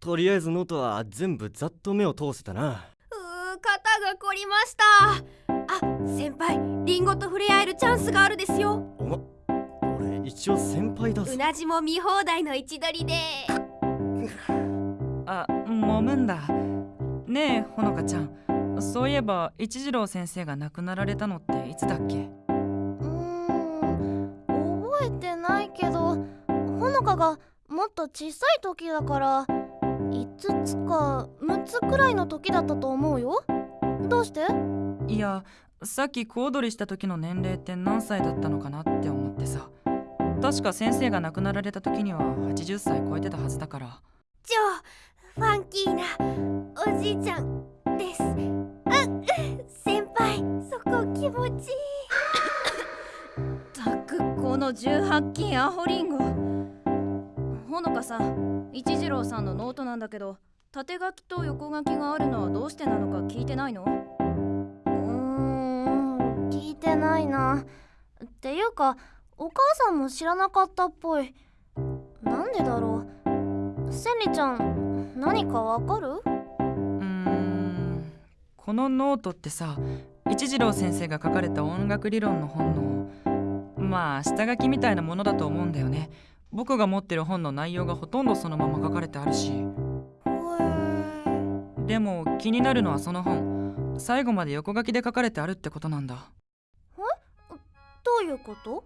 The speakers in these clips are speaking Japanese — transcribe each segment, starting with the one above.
とりあえずノートは全部ざっと目を通せたな。うー肩が凝りました。あ先輩リンゴと触れ合えるチャンスがあるですよ。おま俺一応先輩だぞうなじも見放題の位置取りで。あ揉むんだ。ねえほのかちゃん。そういえば一次郎先生が亡くなられたのっていつだっけ？うーん覚えてないけどほのかがもっと小さい時だから5つか6つくらいの時だったと思うよ。どうして？いやさっき小躍りした時の年齢って何歳だったのかなって思ってさ。確か先生が亡くなられた時には80歳超えてたはずだから。超ファンキーなおじいちゃんです。あ先輩そこ気持ちいい。たくこの18金アホリンゴほのかさん一次郎さんのノートなんだけど縦書きと横書きがあるのはどうしてなのか聞いてないの？うーん聞いてないな。っていうかお母さんも知らなかったっぽい。なんでだろう？千里ちゃん何かわかる？うーんこのノートってさ一次郎先生が書かれた音楽理論の本のまあ下書きみたいなものだと思うんだよね僕が持ってる本の内容がほとんどそのまま書かれてあるし。でも気になるのはその本。最後まで横書きで書かれてあるってことなんだ。どういうこと？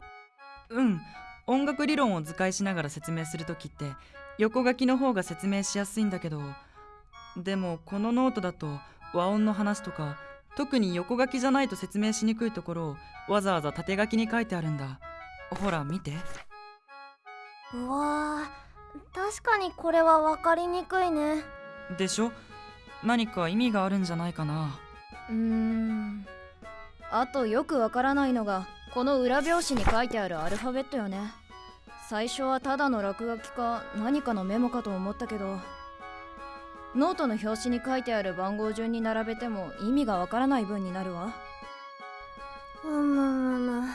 うん。音楽理論を図解しながら説明する時って横書きの方が説明しやすいんだけど。でもこのノートだと和音の話とか特に横書きじゃないと説明しにくいところをわざわざ縦書きに書いてあるんだ。ほら見てうわー確かにこれは分かりにくいね。でしょ？何か意味があるんじゃないかな。うーん。あとよくわからないのがこの裏表紙に書いてあるアルファベットよね。最初はただの落書きか何かのメモかと思ったけど。ノートの表紙に書いてある番号順に並べても意味がわからない文になるわ。うむむむ。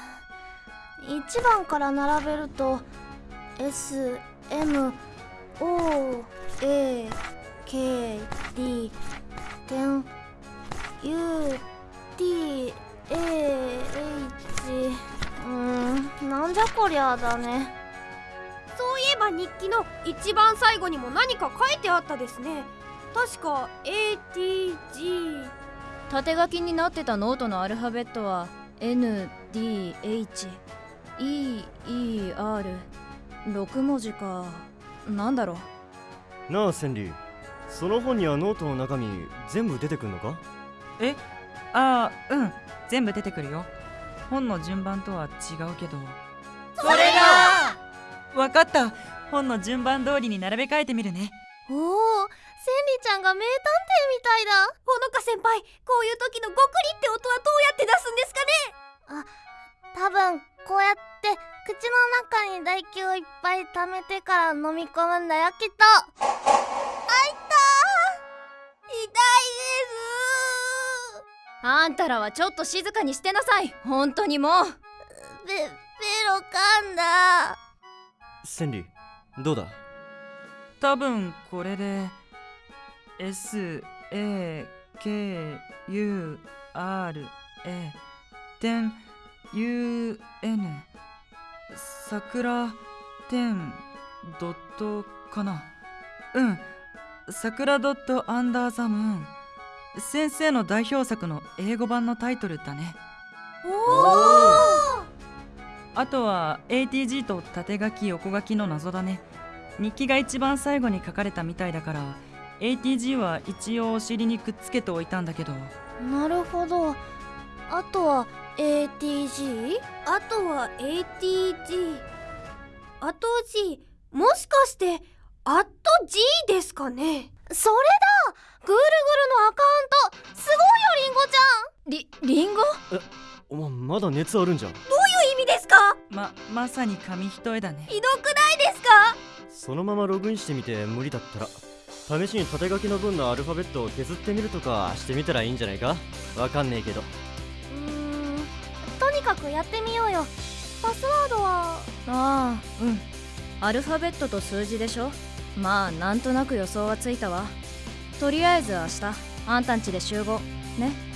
1番から並べると SMOAKD 点 UTAH うーんなんじゃこりゃだね。そういえば日記の一番最後にも何か書いてあったですね。確か ATG 縦書きになってたノートのアルファベットは NDHEER6 文字か。なんだろう。なあ千里その本にはノートの中身全部出てくんのか？え？ああうん。全部出てくるよ。本の順番とは違うけど。それだ！わかった。本の順番通りに並べ替えてみるね。おお千里ちゃんが名探偵みたいだ。ほのか先輩こういう時のゴクリって音はどうやって出すんですかね？多分こうやって口の中に唾液をいっぱい溜めてから飲み込むんだよきっと。あいたー。痛いですあんたらはちょっと静かにしてなさい。本当にもう。ベベロ噛んだ。千里どうだ？多分これで S A K U R A 点 U N 桜点ドットかな？うん桜ドットアンダーザム。ーン先生の代表作の英語版のタイトルだね。おおあとは ATG と縦書き横書きの謎だね。日記が一番最後に書かれたみたいだから ATG は一応お尻にくっつけておいたんだけど。なるほど。あとは ATG? あとは ATG あと G もしかしてあっと G ですかね？それだ！ぐるぐるのアカウントすごいよリンゴちゃん！りりんご？お前まだ熱あるんじゃん？どういう意味ですか？ままさに紙一重だね。ひどくないですか？そのままログインしてみて無理だったら試しに縦書きの分のアルファベットを削ってみるとかしてみたらいいんじゃないか？わかんねえけどにかくやってみようよ。パスワードは？ああうん。アルファベットと数字でしょ？まあなんとなく予想はついたわ。とりあえず明日あんたんちで集合。ね？